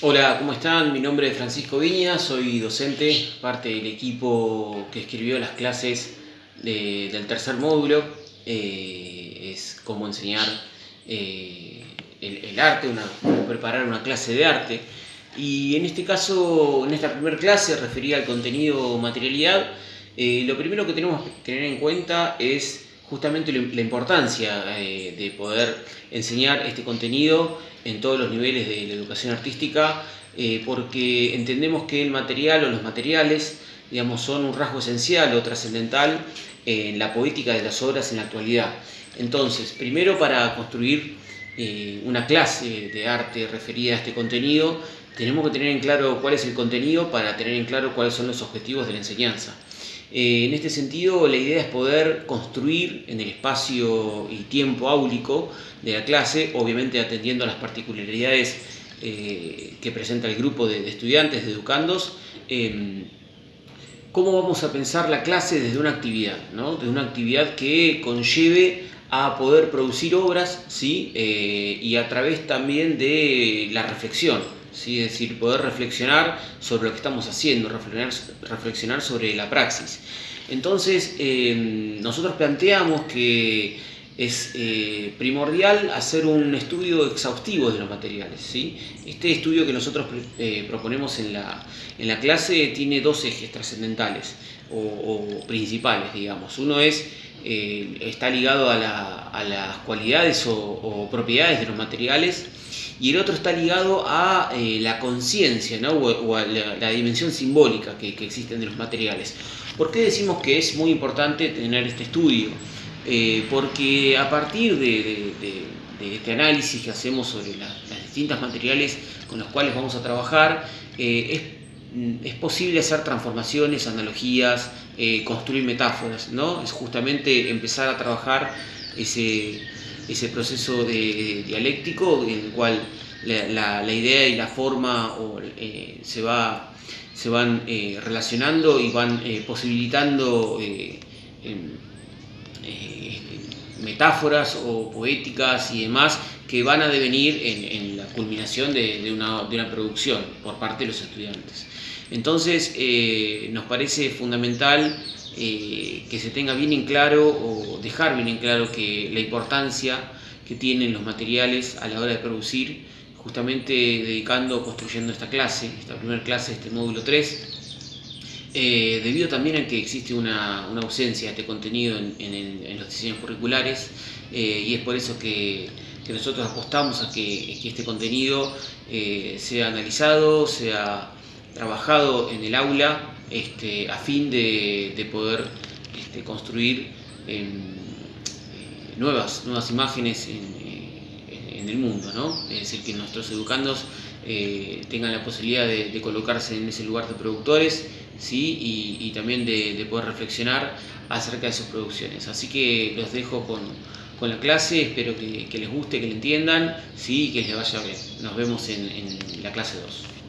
Hola, ¿cómo están? Mi nombre es Francisco Viña, soy docente, parte del equipo que escribió las clases del tercer módulo. Eh, es cómo enseñar eh, el, arte, cómo preparar una clase de arte. Y en este caso, en esta primera clase referida al contenido materialidad, eh, lo primero que tenemos que tener en cuenta es justamente la importancia de poder enseñar este contenido en todos los niveles de la educación artística, eh, porque entendemos que el material o los materiales digamos, son un rasgo esencial o trascendental en la poética de las obras en la actualidad. Entonces, primero para construir eh, una clase de arte referida a este contenido, tenemos que tener en claro cuál es el contenido para tener en claro cuáles son los objetivos de la enseñanza. Eh, en este sentido, la idea es poder construir en el espacio y tiempo áulico de la clase, obviamente atendiendo a las particularidades eh, que presenta el grupo de, estudiantes, de educandos, em, cómo vamos a pensar la clase desde una actividad, ¿no? desde una actividad que conlleve a poder producir obras ¿sí? Eh, y a través también de la reflexión, ¿sí? es decir, poder reflexionar sobre lo que estamos haciendo, reflexionar, sobre la praxis. Entonces, em, nosotros planteamos que es eh, primordial hacer un estudio exhaustivo de los materiales. ¿sí? Este estudio que nosotros eh, proponemos en la, en la, clase tiene dos ejes trascendentales o, principales, digamos. Uno es, eh, está ligado a, las cualidades o, propiedades de los materiales y el otro está ligado a la conciencia ¿no? o, a la, dimensión simbólica que, que existen de los materiales. ¿Por qué decimos que es muy importante tener este estudio? Eh, porque a partir de, este análisis que hacemos sobre las distintos materiales con los cuales vamos a trabajar, eh, mm, es, posible hacer transformaciones, analogías, eh, construir metáforas, ¿no? Es justamente empezar a trabajar ese, proceso de, dialéctico en el cual la, idea y la forma se, va, se van relacionando y van posibilitando eh, metáforas o poéticas y demás que van a devenir en, la culminación de, una, producción por parte de los estudiantes. Entonces eh, nos parece fundamental eh, que se tenga bien en claro o dejar bien en claro que la importancia que tienen los materiales a la hora de producir, justamente dedicando, construyendo esta clase, esta primera clase, este módulo 3, eh, debido también a que existe una, ausencia de este contenido en, los diseños curriculares y es por eso que, nosotros apostamos a que, este contenido sea analizado, sea trabajado en el aula este, a fin de, poder este, construir nuevas, nuevas imágenes en, el mundo, es decir, que nuestros educandos tengan la posibilidad de colocarse en ese lugar de productores ¿sí? y, también de, poder reflexionar acerca de sus producciones. Así que los dejo con, la clase, espero que, les guste, que le entiendan ¿sí? y que les vaya bien. Nos vemos en, en la clase 2.